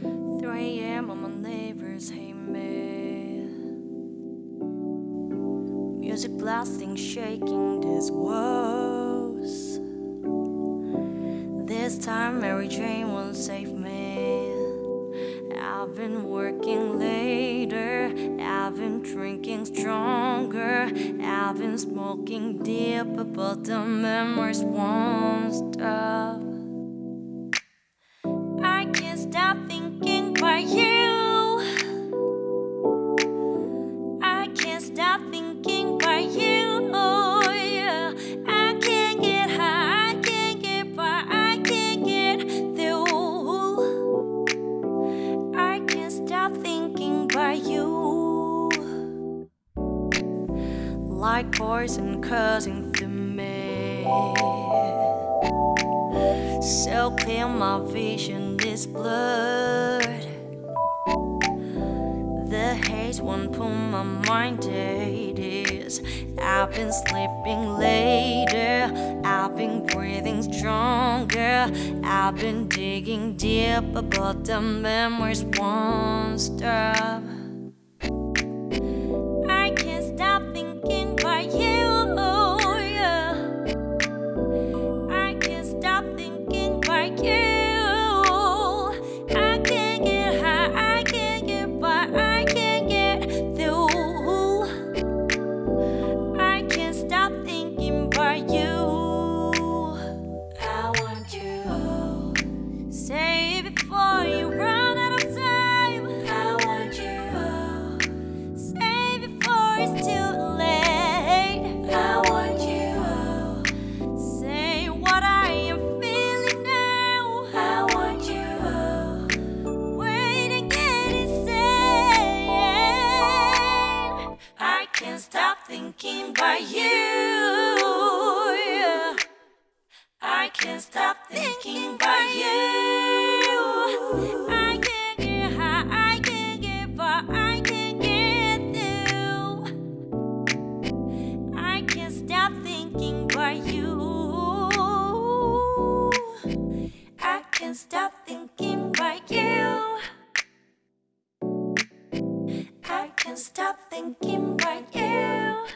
3 a.m. and my neighbors hate me. Music blasting, shaking these walls. This time, Mary Jane won't save me. I've been working later, I've been drinking stronger, I've been smoking deeper but the memories won't stop. Like poison coursing through me. So clear, my vision is blurred. The haze won't pull my mind it is. I've been sleeping later, I've been breathing stronger, I've been digging deep, but the memories won't stop. Stop thinking about you. I can't stop thinking about you. I can't get high, I can't get by, I can't get through. I can't stop thinking about you. I can't stop thinking about you. I can't stop thinking about you.